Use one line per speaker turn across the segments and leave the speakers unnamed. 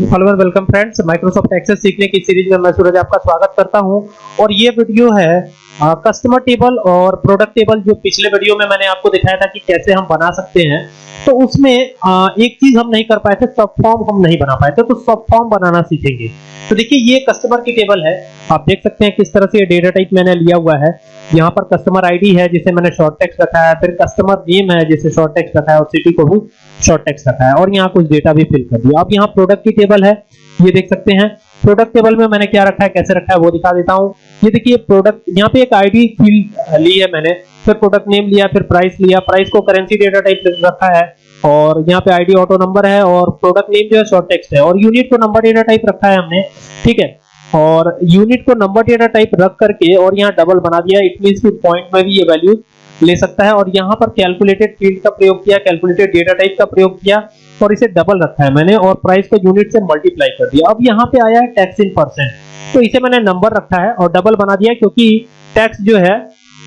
Follower welcome friends Microsoft Access सीखने की series में मैं सूरज आपका स्वागत करता हूँ। और ये वीडियो है कस्टमर टेबल और प्रोडक्ट टेबल जो पिछले वीडियो में मैंने आपको दिखाया था कि कैसे हम बना सकते हैं तो उसमें आ, एक चीज़ हम नहीं कर पाए थे सब फॉर्म हम नहीं बना पाए थे तो सब फॉर्म बनाना सीखेंगे। तो देखिए ये कस्टमर की टेबल है। आप देख सकते हैं किस तरह से ये डेटा टाइप मैंने लिया हुआ है। यहाँ पर कस्टमर आईडी है जिसे मैंने शॉर्ट टेक्स्ट रखा है फिर कस्टमर नेम है जिसे शॉर्ट टेक्स्ट रखा है और सिटी को भी शॉर्ट टेक्स्ट रखा है और यहाँ कुछ डेटा भी फिल कर दिया। अब यहाँ प्रोडक्ट की टेबल है ये देख सकते हैं। प्रोडक्ट टेबल में मैंने क्या रखा है, कैसे रखा है, वो दिखा देता हूँ। ये देखिए प्रोडक्ट यहाँ पे एक आईडी फ़ील्ड ली है मैंने। फिर प्रोडक्ट नेम लिया, फिर प्राइस लिया। प्राइस को करेंसी डेटा टाइप रखा है। और यहाँ पे आईडी ऑटो नंबर है और प्रोडक्ट नेम जो है शॉर्ट टेक्स्ट है। और यूनिट को नंबर डेटा टाइप रखा है हमने, ठीक है? और यूनिट को नंबर डेटा टाइप रख करके और यहाँ डबल बना दिया। इट मींस कि पॉइंट में भी ये वैल्यू ले सकता है। और यहाँ पर कैलकुलेटेड फ़ील्ड का प्रयोग किया कैलकुलेटेड डेटा टाइप का प्रयोग किया। और इसे डबल रखा है मैंने और प्राइस को यूनिट से मल्टीप्लाई कर दिया। अब यहाँ पे आया है टैक्स इन परसेंट तो इसे मैंने नंबर रखा है और डबल बना दिया क्योंकि टैक्स जो है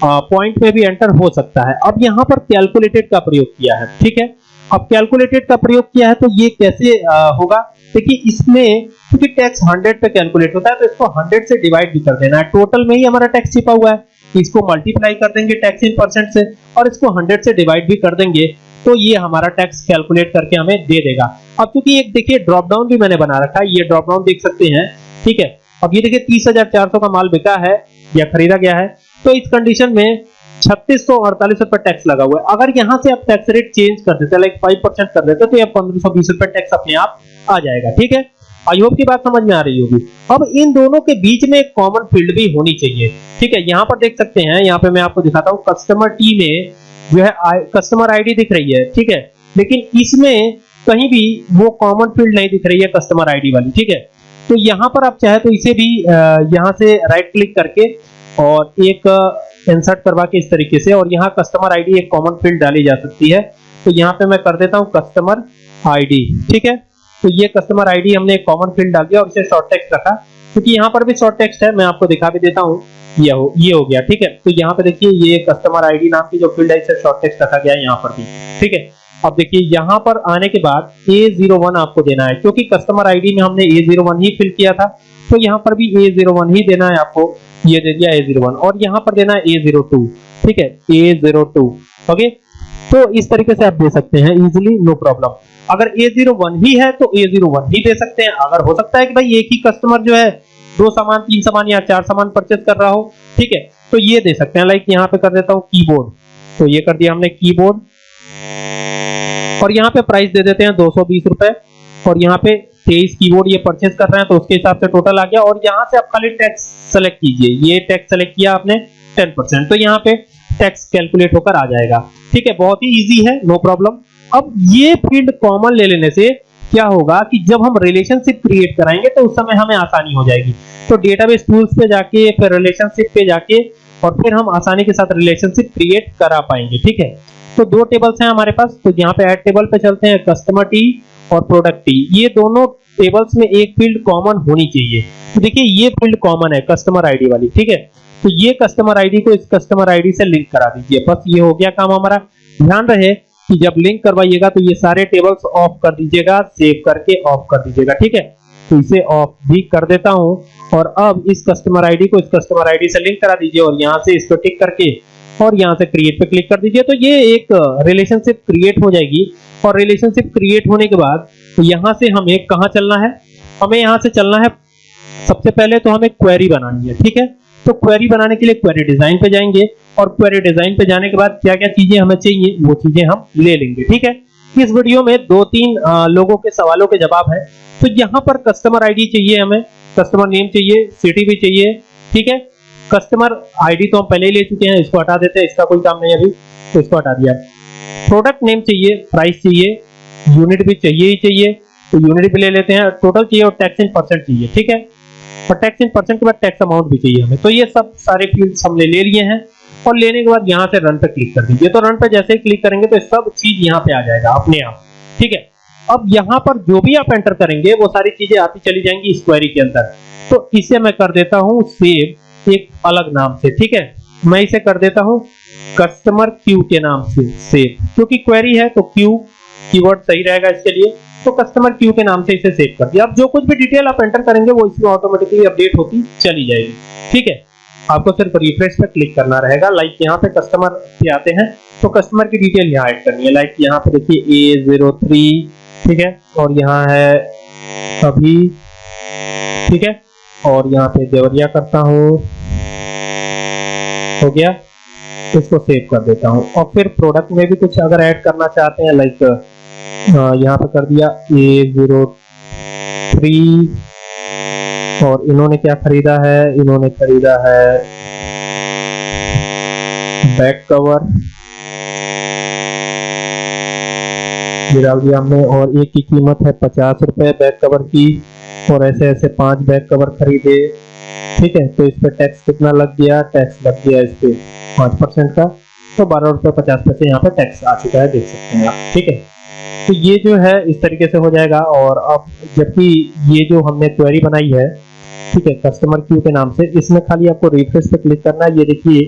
पॉइंट में भी एंटर हो सकता है। अब यहाँ पर कैलकुलेटेड का प्रयोग किया है ठीक है? अब कैलकुलेटेड का प्रयोग किया है तो ये कैसे आ, होगा? देखिए इसमें क्योंकि टैक्स 100 पे कैलकुलेट होता है तो इसको 100 से डिवाइड भी कर देना है। टोटल में ही हमारा टैक्स छिपा हुआ है। इसको मल्टीप्लाई कर देंगे टैक्स इन परसेंट से और इसको 100 से डिवाइड भी कर देंगे। तो ये हमारा टैक्स कैलकुलेट करके हमें दे देगा। अब क्योंकि एक देखिए ड्रॉप डाउन भी मैंने बना रखा है, ये ड्रॉप डाउन देख सकते हैं, ठीक है? अब ये देखिए, तीस का माल बिका है, या खरीदा गया है तो इस कंडीशन में छत्तीस सौ अड़तालीस रुपए टैक्स लगा हुआ है। अगर यहाँ से आप टैक्स रेट चेंज कर देते लाइक फाइव परसेंट कर देते तो ये पंद्रह सौ बीस रुपए टैक्स अपने आप आ जाएगा, ठीक है? आई होप की बात समझ में आ रही होगी। अब इन दोनों के बीच में एक कॉमन फ़ील्ड भी होनी चाहिए, ठीक है? यहाँ पर देख सकते हैं, यहाँ पे मैं आपको दिखाता हूँ कस्टमर टी में जो है कस्टमर आईडी दिख रही है, ठीक है? लेकिन इसमें कहीं भी वो कॉमन फ़ील्ड नहीं दिख रही है कस्टमर आईडी वाली, ठीक है? तो यहाँ पर आप चाहे तो इसे भी यहाँ से राइट क्लिक करके और एक इंसर्ट करवा के इस तरीके से और यहाँ कस्टमर आईडी एक कॉमन फ़ील्ड डाली जा सकती है। तो यहाँ पे मैं कर देता हूँ कस्टमर आईडी ठीक है? तो ये कस्टमर आईडी हमने एक कॉमन फ़ील्ड डाल दिया और इसे शॉर्ट टेक्स्ट रखा। क्योंकि यहाँ पर भी शॉर्ट टेक्स्ट है, मैं आपको दिखा भी देता हूँ। ये हो ये हो गया, ठीक है? तो यहाँ पे देखिए, ये कस्टमर आईडी नाम की जो फ़ील्ड है इसे शॉर्ट टेक्स्ट रखा गया है यहाँ पर भी, ठीक है? अब देखिए, यहाँ पर आने के बाद A01 आपको देना है, क्योंकि कस्टमर आईडी में हमने A01 ही फिल किया था तो यहाँ पर भी A01 ही देना है आपको, ये दे दिया A01, और यहाँ पर देना है A02, ठीक है? A02 ओके तो इस तरीके से आप दे सकते हैं इजिली नो प्रॉब्लम अगर A01 ही है तो A01 ही दे सकते हैं। अगर हो सकता है कि भाई एक ही कस्टमर जो है, दो सामान, तीन सामान या चार सामान परचेज कर रहा हो, ठीक है? तो ये दे सकते हैं। लाइक यहाँ पे कर देता हूँ कीबोर्ड तो ये कर दिया हमने कीबोर्ड और यहाँ पे प्राइस दे देते हैं दो सौ बीस रुपए। और यहाँ पे तेईस कीबोर्ड ये परचेज कर रहे हैं तो उसके हिसाब से टोटल आ गया। और यहाँ से आप खाली टैक्स सेलेक्ट कीजिए। ये टैक्स सेलेक्ट किया आपने टेन परसेंट तो यहाँ पे टैक्स कैलकुलेट होकर आ जाएगा। ठीक है? बहुत ही इजी है नो प्रॉब्लम अब ये फ़ील्ड कॉमन ले लेने से क्या होगा कि जब हम रिलेशनशिप क्रिएट कराएँगे तो उस समय हमें आसानी हो जाएगी। तो डेटाबेस टूल्स पे जाके, फिर रिलेशनशिप पे जाके और फिर हम आसानी के साथ रिलेशनशिप क्रिएट करा पाएँगे, ठीक है? तो दो टेबल्स हैं हमारे पास तो यहाँ पे ऐड टेबल पे चलते हैं कस्टमर टी और प्रोडक्ट टी ये दोनों टेबल्स में एक फ़ील्ड कॉमन होनी चाहिए। तो देखिए, ये फ़ील्ड कॉमन है कस्टमर आईडी वाली, ठीक है? तो ये कस्टमर आईडी को इस कस्टमर आईडी से लिंक करा दीजिए। बस ये हो गया काम हमारा। ध्यान रहे जब लिंक करवाइएगा तो ये सारे टेबल्स ऑफ़ कर दीजिएगा सेव करके ऑफ़ कर दीजिएगा, ठीक है? तो इसे ऑफ़ भी कर देता हूँ और अब इस कस्टमर आईडी को इस कस्टमर आईडी से लिंक करा दीजिए और यहाँ से इसको टिक करके और यहाँ से क्रिएट पे क्लिक कर दीजिए। तो ये एक रिलेशनशिप क्रिएट हो जाएगी और रिलेशनशिप क्रिएट होने के बाद यहाँ से हमें कहाँ चलना है? हमें यहाँ से चलना है, सबसे पहले तो हमें क्वेरी बनानी है, ठीक है? तो क्वेरी बनाने के लिए क्वेरी डिज़ाइन पे जाएँगे और क्वेरी डिज़ाइन पे जाने के बाद क्या क्या चीज़ें हमें चाहिए, वो चीज़ें हम ले लेंगे, ठीक है? इस वीडियो में दो तीन लोगों के सवालों के जवाब है। तो यहाँ पर कस्टमर आईडी चाहिए हमें कस्टमर नेम चाहिए सिटी भी चाहिए, ठीक है? कस्टमर आईडी तो हम पहले ही ले चुके हैं, इसको हटा देते हैं, इसका कोई काम नहीं अभी तो इसको हटा दिया। प्रोडक्ट नेम चाहिए प्राइस चाहिए यूनिट भी चाहिए ही चाहिए तो यूनिट भी ले लेते हैं टोटल चाहिए और टैक्स इन परसेंट चाहिए, ठीक है? और टैक्स इन परसेंट के बाद टैक्स अमाउंट भी चाहिए हमें। तो ये सब सारे फील्ड्स हमने ले लिए हैं और लेने के बाद यहाँ से रन पे क्लिक कर दीजिए। तो रन पे जैसे ही क्लिक करेंगे तो सब चीज़ यहाँ पे आ जाएगा अपने आप। ठीक है? अब यहाँ पर जो भी आप एंटर करेंगे, वो सारी चीज़ें आती चली जाएँगी इस क्वेरी के अंदर। तो इसे मैं कर देता हूँ सेव एक अलग नाम से। ठीक है? मैं इसे कर देता हूँ कस्टमर क्यू के नाम से सेव क्योंकि क्वेरी है तो क्यू कीवर्ड सही रहेगा इसके लिए। तो कस्टमर क्यू के नाम से इसे सेव कर दिया। अब जो कुछ भी डिटेल आप एंटर करेंगे, वो इसमें ऑटोमेटिकली अपडेट होती चली जाएगी। ठीक है? आपको सिर्फ़ रिफ्रेश पे क्लिक करना रहेगा। लाइक यहाँ पे कस्टमर पे आते हैं तो कस्टमर की डिटेल यहाँ ऐड करनी है। लाइक यहाँ पे देखिए ए ज़ीरो थ्री ठीक है? और यहाँ है अभी ठीक है? और यहाँ पे देवरिया करता हूँ। हो गया? इसको सेव कर देता हूँ। और फिर प्रोडक्ट में भी कुछ अगर ऐड करना चाहते हैं लाइक यहाँ पे कर दिया ए ज़ीरो थ्री और इन्होंने क्या खरीदा है? इन्होंने खरीदा है बैक कवर हमने, और एक की कीमत है पचास रुपए बैक कवर की, और ऐसे ऐसे पाँच बैक कवर खरीदे। ठीक है तो इस पे टैक्स कितना लग गया? टैक्स लग गया इस पे पाँच परसेंट का। तो बारह रुपए पचास पैसे यहाँ पे टैक्स आ चुका है, देख सकते हैं आप। ठीक है? तो ये जो है, इस तरीके से हो जाएगा और अब जबकि ये जो हमने क्वेरी बनाई है, ठीक है कस्टमर क्यू के नाम से, इसमें खाली आपको रिफ्रेश पे क्लिक करना है। ये देखिए,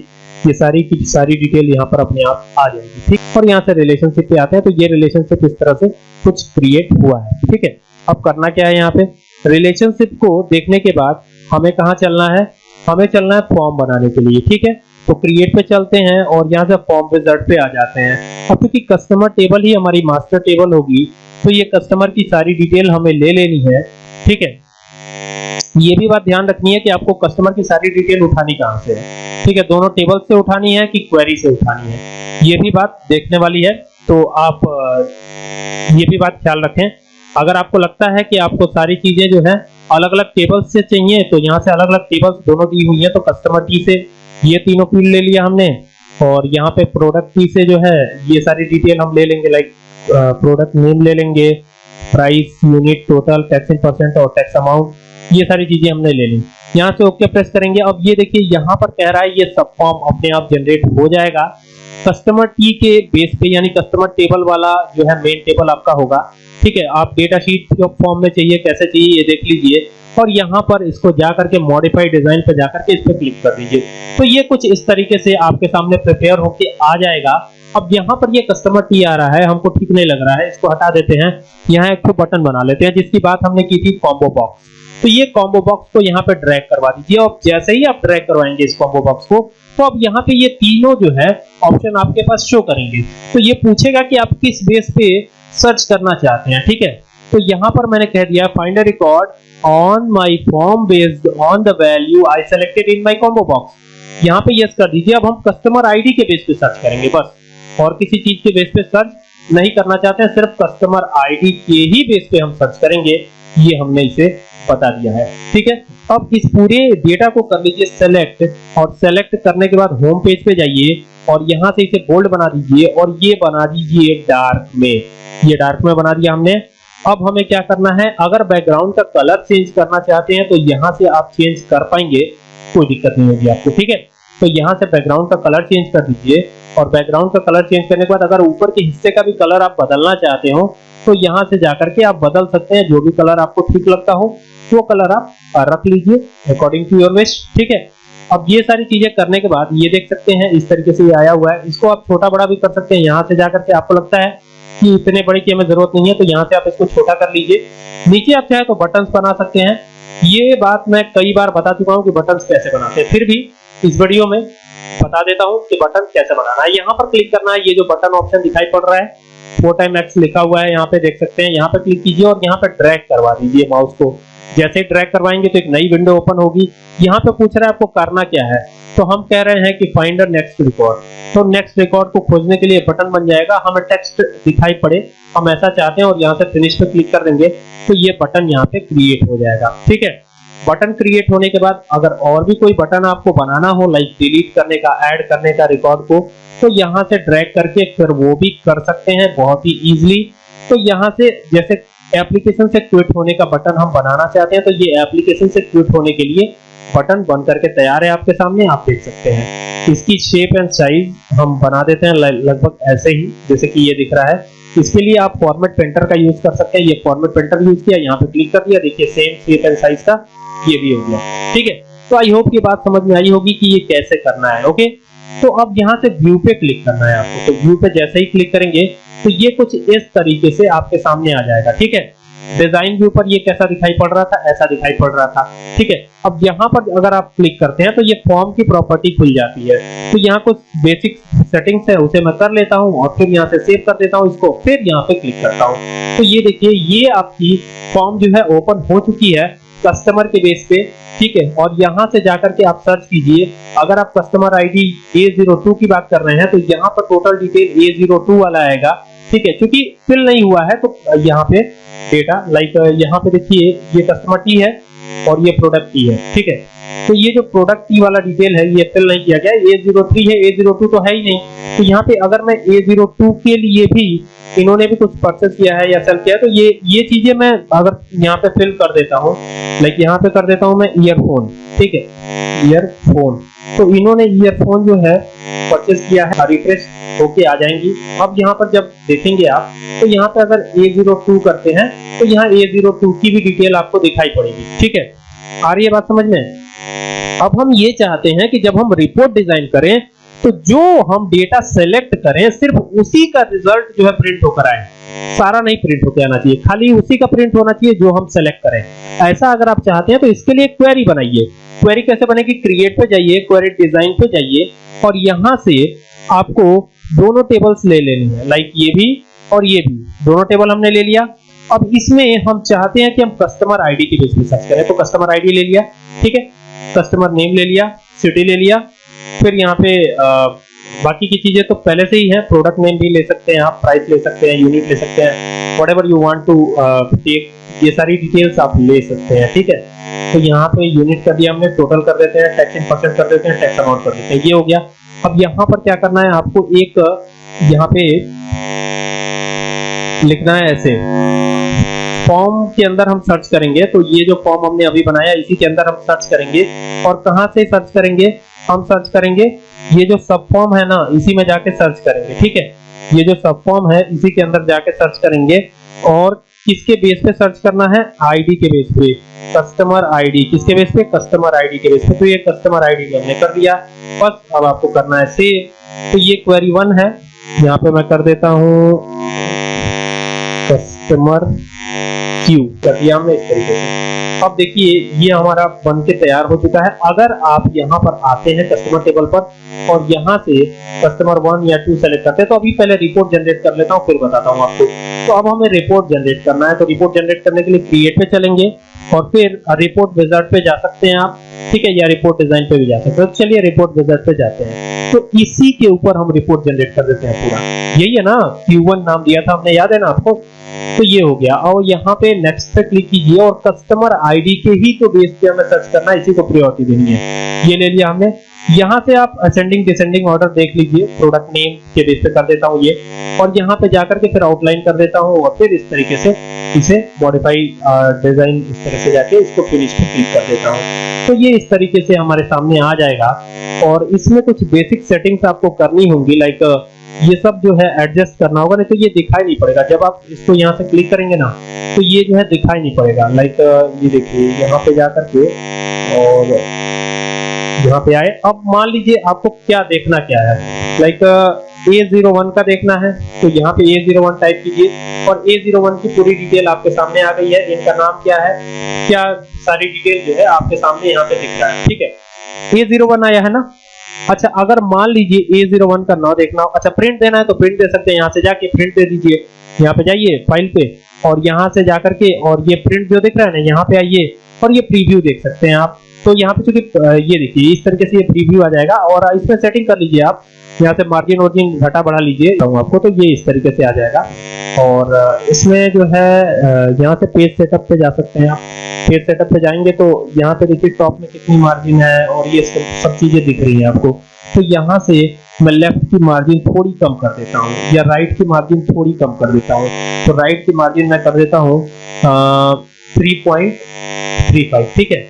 ये सारी की सारी डिटेल यहाँ पर अपने आप आ जाएगी, ठीक? और यहाँ से रिलेशनशिप पे आते हैं तो ये रिलेशनशिप इस तरह से कुछ क्रिएट हुआ है, ठीक है? अब करना क्या है यहाँ पे? रिलेशनशिप को देखने के बाद हमें कहाँ चलना है? हमें चलना है फॉर्म बनाने के लिए, ठीक है? तो क्रिएट पे चलते हैं और यहाँ से फॉर्म विजार्ड पे आ जाते हैं। अब क्योंकि कस्टमर टेबल ही हमारी मास्टर टेबल होगी तो ये कस्टमर की सारी डिटेल हमें ले लेनी है, ठीक है? ये भी बात ध्यान रखनी है कि आपको कस्टमर की सारी डिटेल उठानी कहाँ से है, ठीक है? दोनों टेबल से उठानी है कि क्वेरी से उठानी है? ये भी बात देखने वाली है तो आप, ये भी बात ख्याल रखें। अगर आपको लगता है कि आपको सारी चीज़ें जो है अलग अलग टेबल्स से चाहिए तो यहाँ से अलग अलग टेबल्स दोनों दी हुई है तो कस्टमर टी से ये तीनों फ़ील्ड ले लिया हमने। और यहाँ पे प्रोडक्ट की से जो है, ये सारी डिटेल हम ले लेंगे लाइक प्रोडक्ट नेम ले लेंगे price unit total tax in percent और टैक्स अमाउंट ये सारी चीज़ें हमने ले ली। यहाँ से ओके प्रेस करेंगे। अब ये देखिए, यहाँ पर कह रहा है ये सब फॉर्म अपने आप जनरेट हो जाएगा। कस्टमर टी के बेस पे, यानी कस्टमर टेबल वाला जो है मेन टेबल आपका होगा। ठीक है, आप डेटा शीट फॉर्म में चाहिए, कैसे चाहिए, ये देख लीजिए। और यहाँ पर इसको जाकर के मॉडिफाइड डिज़ाइन पे जाकर के इस पे क्लिक कर दीजिए। तो ये कुछ इस तरीके से आपके सामने प्रिपेयर होके आ जाएगा। अब यहाँ पर ये कस्टमर टी आ रहा है, हमको ठीक नहीं लग रहा है। इसको हटा देते हैं। यहाँ एक बटन बना लेते हैं, जिसकी बात हमने की थी कॉम्बो बॉक्स तो ये कॉम्बो बॉक्स को यहाँ पे ड्रैग करवा दीजिए। और जैसे ही आप ड्रैग करवाएँगे इस कॉम्बो बॉक्स को तो अब यहाँ पे ये तीनों जो है ऑप्शन आपके पास शो करेंगे। तो ये पूछेगा कि आप किस बेस पे सर्च करना चाहते हैं, ठीक है? तो यहाँ पर मैंने कह दिया find a record on my form based on the value I selected in my combo box यहाँ पे यस कर दीजिए, अब हम कस्टमर आईडी के बेस पे सर्च करेंगे बस। और किसी चीज़ के बेस पे सर्च नहीं करना चाहते हैं, सिर्फ़ कस्टमर आईडी के ही बेस पे हम सर्च करेंगे। ये हमने इसे बता दिया है। ठीक है? अब इस पूरे डेटा को कर लीजिए सेलेक्ट और सेलेक्ट करने के बाद होम पेज पे जाइए और यहाँ से इसे बोल्ड बना दीजिए और ये बना दीजिए डार्क में। ये डार्क में बना दिया हमने। अब हमें क्या करना है? अगर बैकग्राउंड का कलर चेंज करना चाहते हैं तो यहाँ से आप चेंज कर पाएँगे। कोई दिक्कत नहीं होगी आपको, ठीक है? तो यहाँ से बैकग्राउंड का कलर चेंज कर दीजिए। और बैकग्राउंड का कलर चेंज करने के बाद अगर ऊपर के हिस्से का भी कलर आप बदलना चाहते हो तो यहाँ से जाकर के आप बदल सकते हैं। जो भी कलर आपको ठीक लगता हो, वो कलर आप रख लीजिए अकॉर्डिंग टू योर विश ठीक है? अब ये सारी चीज़ें करने के बाद, ये देख सकते हैं, इस तरीके से ये आया हुआ है। इसको आप छोटा बड़ा भी कर सकते हैं। यहाँ से जाकर के आपको लगता है कि इतने बड़े की हमें ज़रूरत नहीं है तो यहाँ से आप इसको छोटा कर लीजिए। नीचे आप चाहे तो बटन बना सकते हैं। ये बात मैं कई बार बता चुका हूँ कि बटन कैसे बनाते हैं। फिर भी इस वीडियो में बता देता हूँ कि बटन कैसे बनाना है। यहाँ पर क्लिक करना है। ये जो बटन ऑप्शन दिखाई पड़ रहा है फोर टाइम एक्स लिखा हुआ है। यहाँ पे देख सकते हैं। यहाँ पे क्लिक कीजिए और यहाँ पे ड्रैग करवा दीजिए माउस को। जैसे ड्रैग करवाएँगे तो एक नई विंडो ओपन होगी। यहाँ पे पूछ रहा है आपको करना क्या है? तो हम कह रहे हैं कि फाइंड नेक्स्ट रिकॉर्ड तो नेक्स्ट रिकॉर्ड को खोजने के लिए बटन बन जाएगा। हमें टेक्स्ट दिखाई पड़े। हम ऐसा चाहते हैं और यहाँ से फिनिश पे क्लिक कर देंगे तो ये बटन यहाँ पे क्रिएट हो जाएगा। ठीक है? बटन क्रिएट होने के बाद अगर और भी कोई बटन आपको बनाना हो लाइक डिलीट करने का ऐड करने का रिकॉर्ड को तो यहाँ से ड्रैग करके फिर वो भी कर सकते हैं बहुत ही इजीली तो यहाँ से जैसे एप्लीकेशन से क्विट होने का बटन हम बनाना चाहते हैं तो ये एप्लीकेशन से क्विट होने के लिए बटन बन करके तैयार है आपके सामने, आप देख सकते हैं। इसकी शेप एंड साइज़ हम बना देते हैं लगभग ऐसे ही, जैसे कि ये दिख रहा है। इसके लिए आप फॉर्मेट पेंटर का यूज़ कर सकते हैं। ये फॉर्मेट पेंटर यूज़ किया, यहाँ पे क्लिक कर दिया। देखिए सेम शेप एंड साइज़ का ये भी हो गया। ठीक है? तो आई होप ये बात समझ में आई होगी कि ये कैसे करना है ओके तो अब यहाँ से व्यू पे क्लिक करना है आपको। तो व्यू पे जैसे ही क्लिक करेंगे तो ये कुछ इस तरीके से आपके सामने आ जाएगा, ठीक है? डिज़ाइन के ऊपर ये कैसा दिखाई पड़ रहा था, ऐसा दिखाई पड़ रहा था, ठीक है? अब यहाँ पर अगर आप क्लिक करते हैं तो ये फॉर्म की प्रॉपर्टी खुल जाती है। तो यहाँ कुछ बेसिक सेटिंग्स है, उसे मैं कर लेता हूँ और फिर यहाँ से सेव कर देता हूँ इसको, फिर यहाँ पे क्लिक करता हूँ। तो ये देखिए, ये आपकी फॉर्म जो है ओपन हो चुकी है कस्टमर के बेस पे, ठीक है? और यहाँ से जाकर के आप सर्च कीजिए। अगर आप कस्टमर आईडी A02 की बात कर रहे हैं तो यहाँ पर टोटल डिटेल A02 वाला आएगा। ठीक है क्योंकि फिल नहीं हुआ है तो यहाँ पे डेटा लाइक यहाँ पे देखिए, ये कस्टमर टी है और ये प्रोडक्ट टी है, ठीक है। तो ये जो प्रोडक्ट की वाला डिटेल है, ये फिल नहीं किया गया। ए ज़ीरो थ्री है ए ज़ीरो टू तो है ही नहीं। तो यहाँ पे अगर मैं ए ज़ीरो टू के लिए भी इन्होंने भी कुछ परचेस किया है या सेल किया है तो ये ये चीज़ें मैं अगर यहाँ पे फिल कर देता हूँ लाइक यहाँ पे कर देता हूँ मैं ईयरफोन ठीक है? ईयरफोन तो इन्होंने ईयरफोन जो है परचेस किया है रिफ्रेश होके आ जाएँगी। अब यहाँ पर जब देखेंगे आप तो यहाँ पे अगर A02 करते हैं तो यहाँ A02 की भी डिटेल आपको दिखाई पड़ेगी, ठीक है? आ रही है बात समझ में? अब हम ये चाहते हैं कि जब हम रिपोर्ट डिज़ाइन करें तो जो हम डेटा सेलेक्ट करें, सिर्फ़ उसी का रिज़ल्ट जो है प्रिंट होकर आए। सारा नहीं प्रिंट होकर आना चाहिए, खाली उसी का प्रिंट होना चाहिए जो हम सेलेक्ट करें। ऐसा अगर आप चाहते हैं तो इसके लिए क्वेरी बनाइए। क्वेरी कैसे बनेगी? क्रिएट पे जाइए क्वेरी डिज़ाइन पे जाइए, और यहाँ से आपको दोनों टेबल्स ले लेने हैं लाइक ये भी और ये भी। दोनों टेबल हमने ले लिया। अब इसमें हम चाहते हैं कि हम कस्टमर आईडी की बेस पे सर्च करें। तो कस्टमर आईडी ले लिया, ठीक है? कस्टमर नेम ले लिया सिटी ले लिया। फिर यहाँ पे आ, बाकी की चीज़ें तो पहले से ही है। प्रोडक्ट नेम भी ले सकते हैं आप प्राइस ले सकते हैं यूनिट ले सकते हैं। Whatever you want to take ये सारी डिटेल्स आप ले सकते हैं ठीक है? तो यहाँ पे यूनिट कर दिया हमने टोटल कर देते हैं टैक्स इन परसेंट कर देते हैं टैक्स अमाउंट कर देते हैं। ये हो गया। अब यहाँ पर क्या करना है आपको एक यहाँ पे लिखना है ऐसे। फॉर्म के अंदर हम सर्च करेंगे तो ये जो फॉर्म हमने अभी बनाया, इसी के अंदर हम सर्च करेंगे। और कहाँ से सर्च करेंगे? हम सर्च करेंगे, ये जो सब फॉर्म है ना, इसी में जाके सर्च करेंगे, ठीक है? ये जो सब फॉर्म है, इसी के अंदर जाके सर्च करेंगे। और किसके बेस पे सर्च करना है? आईडी के बेस पे। Customer ID. किसके बेस पे? कस्टमर आईडी के बेस पे। तो ये कस्टमर आईडी हमने कर दिया बस, अब आपको करना है सेव। तो ये क्वेरी वन है। यहाँ पे मैं कर देता हूँ। कस्टमर क्यू कर दिया हमने इस तरीके से। अब देखिए, ये हमारा बन के तैयार हो चुका है। अगर आप यहाँ पर आते हैं कस्टमर टेबल पर और यहाँ से कस्टमर वन या टू सेलेक्ट करते हैं तो अभी पहले रिपोर्ट जनरेट कर लेता हूँ, फिर बताता हूँ आपको। तो अब हमें रिपोर्ट जनरेट करना है। तो रिपोर्ट जनरेट करने के लिए क्रिएट पे चलेंगे और फिर रिपोर्ट विजार्ड पे जा सकते हैं आप। ठीक है, या रिपोर्ट डिज़ाइन पे भी जा सकते हैं। तो चलिए रिपोर्ट विजार्ड पे जाते हैं। तो इसी के ऊपर हम रिपोर्ट जनरेट कर देते हैं पूरा। यही है ना Q1 नाम दिया था हमने, याद है ना आपको? तो ये हो गया। और यहाँ पे नेक्स्ट पे क्लिक कीजिए और कस्टमर आईडी के ही तो बेस पे हमें सर्च करना इसी को प्रायोरिटी देनी है। ये ले लिया हमने। यहाँ से आप असेंडिंग डिसेंडिंग ऑर्डर देख लीजिए। प्रोडक्ट नेम के बेस पे कर देता हूँ ये। और यहाँ पे जाकर के फिर आउटलाइन कर देता हूँ और फिर इस तरीके से इसे मॉडिफाई डिज़ाइन इस तरह से जाके इसको फिनिश पे क्लिक कर देता हूँ। तो ये इस तरीके से हमारे सामने आ जाएगा। और इसमें कुछ बेसिक सेटिंग्स आपको करनी होंगी लाइक ये सब जो है एडजस्ट करना होगा। नहीं तो ये दिखाई नहीं पड़ेगा। जब आप इसको यहाँ से क्लिक करेंगे ना तो ये जो है दिखाई नहीं पड़ेगा। लाइक ये देखिए यहाँ पे जाकर के और यहाँ पे आए। अब मान लीजिए आपको क्या देखना क्या है। लाइक ए ज़ीरो वन का देखना है। तो यहाँ पे ए ज़ीरो वन टाइप कीजिए। और ए ज़ीरो वन की पूरी डिटेल आपके सामने आ गई है। इनका नाम क्या है? क्या सारी डिटेल जो है आपके सामने यहाँ पे दिख रहा है। ठीक है। ए ज़ीरो वन आया है ना? अच्छा अगर मान लीजिए ए ज़ीरो वन का ना देखना अच्छा प्रिंट देना है तो प्रिंट दे सकते हैं। यहाँ से जाके प्रिंट दे दीजिए। यहाँ पे जाइए फ़ाइल पे और यहाँ से जाकर के और ये प्रिंट जो दिख रहा है ना, यहाँ पे आइए और ये प्रीव्यू देख सकते हैं आप। तो यहाँ पे चूँकि ये देखिए, इस तरीके से ये प्रीव्यू आ जाएगा और इसमें सेटिंग कर लीजिए आप। यहाँ से मार्जिन वर्जिन घटा बढ़ा लीजिए आपको तो ये इस तरीके से आ जाएगा। और इसमें जो है यहाँ से पेज सेटअप पे जा सकते हैं आप। पेज सेटअप पे जाएँगे तो यहाँ पे देखिए टॉप में कितनी मार्जिन है और ये सब चीज़ें दिख रही है आपको। तो यहाँ से मैं लेफ़्ट की मार्जिन थोड़ी कम कर देता हूँ, या राइट की मार्जिन थोड़ी कम कर देता हूँ। तो राइट की मार्जिन मैं कर देता हूँ थ्री पॉइंट थ्री फाइव ठीक है?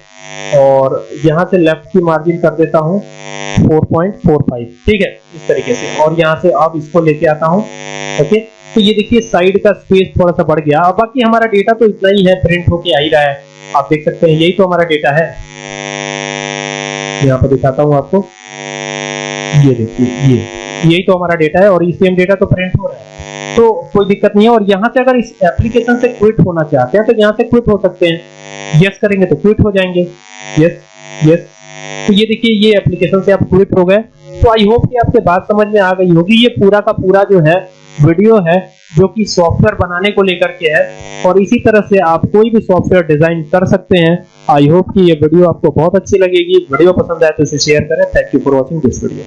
और यहाँ से लेफ़्ट की मार्जिन कर देता हूँ 4.45 ठीक है? इस तरीके से। और यहाँ से अब इसको लेके आता हूँ। ओके? तो ये देखिए साइड का स्पेस थोड़ा सा बढ़ गया। अब बाकी हमारा डेटा तो इतना ही है प्रिंट होके आ ही रहा है। आप देख सकते हैं, यही तो हमारा डेटा है। यहाँ पर दिखाता हूँ आपको। ये देखिए, ये। यही तो हमारा डेटा है और ये सेम डेटा तो प्रिंट हो रहा है। तो कोई दिक्कत नहीं है। और यहाँ से अगर इस एप्लीकेशन से क्विट होना चाहते हैं तो यहाँ से क्विट हो सकते हैं। यस करेंगे तो क्विट हो जाएँगे। यस यस तो ये देखिए, ये एप्लीकेशन से आप क्विट हो गए। तो आई होप कि आपके बात समझ में आ गई होगी। ये पूरा का पूरा जो है वीडियो है, जो कि सॉफ्टवेयर बनाने को लेकर के है। और इसी तरह से आप कोई भी सॉफ्टवेयर डिज़ाइन कर सकते हैं। आई होप कि ये वीडियो आपको बहुत अच्छी लगेगी। वीडियो पसंद आए तो इसे शेयर करें। Thank you for watching this video